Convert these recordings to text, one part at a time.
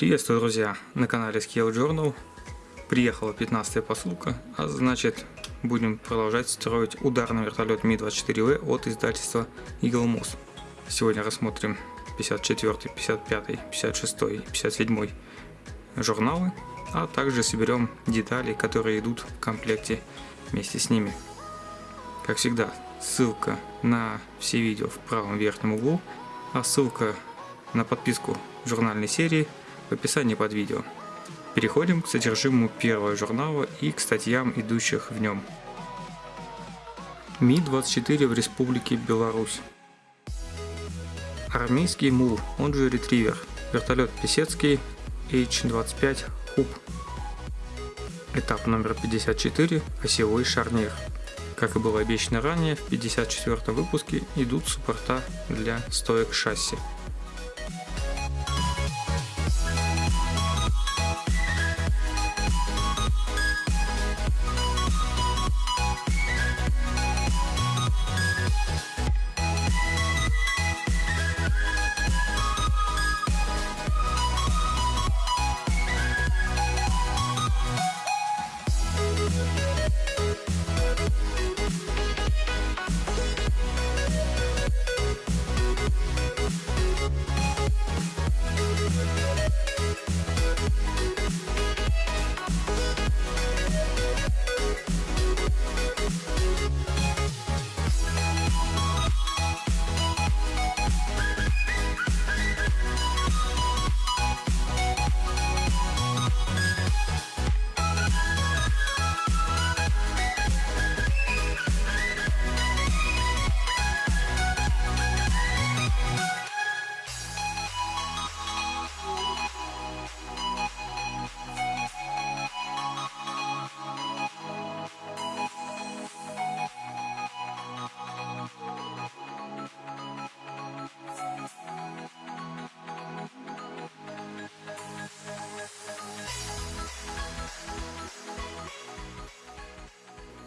Приветствую, друзья, на канале Scale Journal. Приехала 15 посылка, а значит будем продолжать строить ударный вертолет Ми-24В от издательства Eagle Moss. Сегодня рассмотрим 54, 55, 56 и 57 журналы, а также соберем детали, которые идут в комплекте вместе с ними. Как всегда, ссылка на все видео в правом верхнем углу, а ссылка на подписку журнальной серии в описании под видео. Переходим к содержимому первого журнала и к статьям, идущих в нем. Ми-24 в Республике Беларусь. Армейский мул, он же ретривер. Вертолет Песецкий H-25 Хуб. Этап номер 54. Осевой шарнир. Как и было обещано ранее, в 54 выпуске идут суппорта для стоек шасси.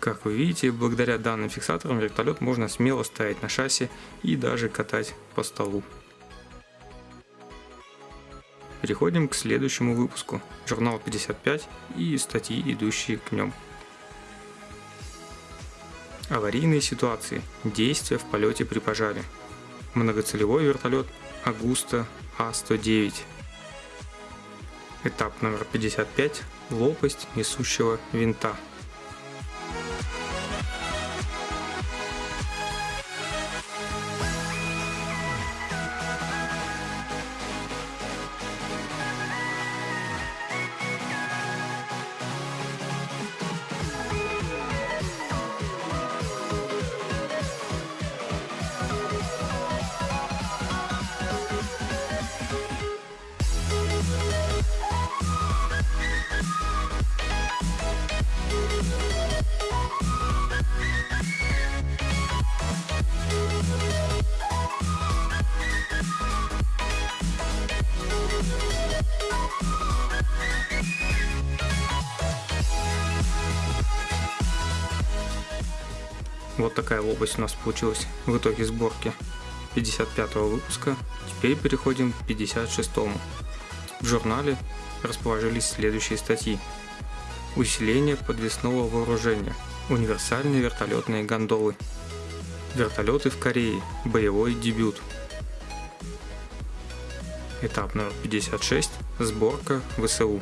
Как вы видите, благодаря данным фиксаторам вертолет можно смело ставить на шасси и даже катать по столу. Переходим к следующему выпуску, журнал 55 и статьи, идущие к нем. Аварийные ситуации, действия в полете при пожаре. Многоцелевой вертолет Агуста А-109. Этап номер 55. Лопасть несущего винта. Вот такая лопасть у нас получилась в итоге сборки 55 выпуска. Теперь переходим к 56. -му. В журнале расположились следующие статьи. Усиление подвесного вооружения. Универсальные вертолетные гондолы. Вертолеты в Корее. Боевой дебют. Этап номер 56. Сборка ВСУ.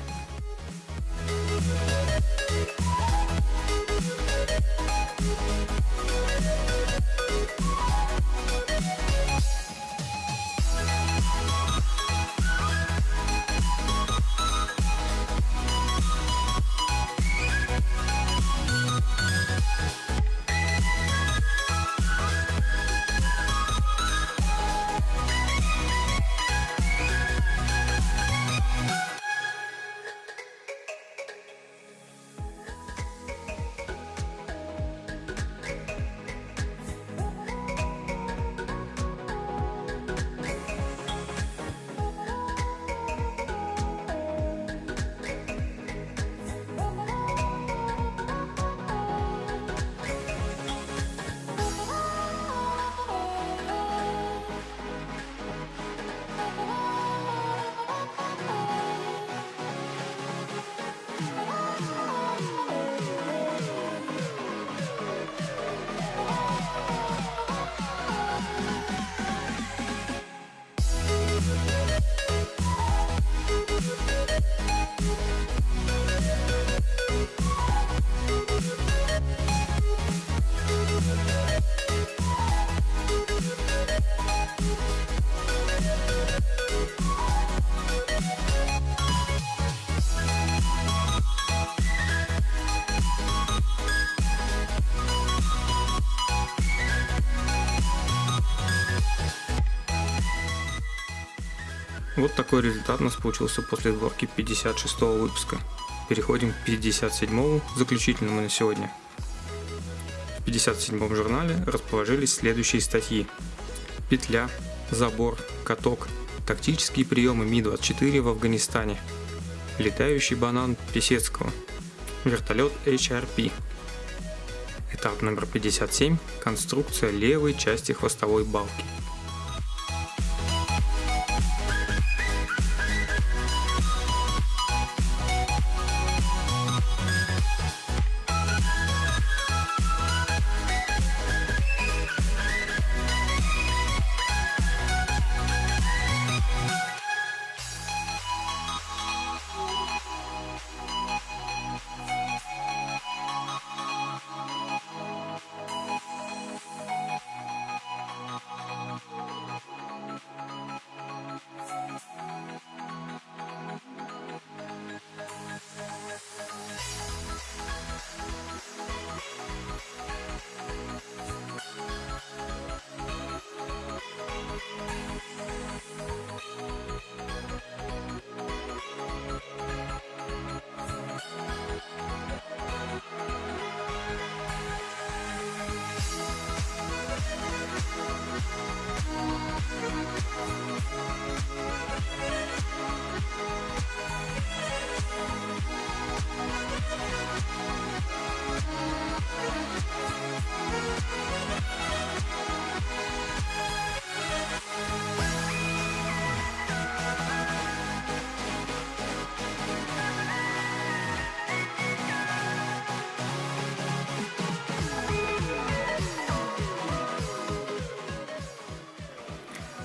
Вот такой результат у нас получился после сборки 56 выпуска. Переходим к 57 заключительному на сегодня. В 57 журнале расположились следующие статьи. Петля, забор, каток, тактические приемы Ми-24 в Афганистане, летающий банан Песецкого, вертолет HRP, этап номер 57, конструкция левой части хвостовой балки.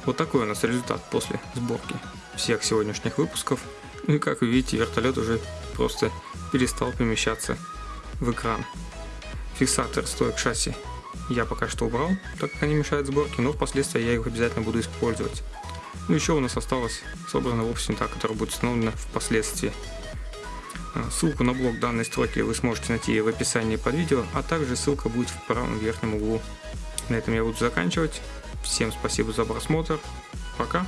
Вот такой у нас результат после сборки всех сегодняшних выпусков. Ну и как вы видите, вертолет уже просто перестал помещаться в экран. Фиксатор стоек шасси я пока что убрал, так как они мешают сборке, но впоследствии я их обязательно буду использовать. Ну еще у нас осталась собрана не та, которая будет установлена впоследствии. А, ссылку на блог данной строки вы сможете найти в описании под видео, а также ссылка будет в правом верхнем углу. На этом я буду заканчивать. Всем спасибо за просмотр. Пока.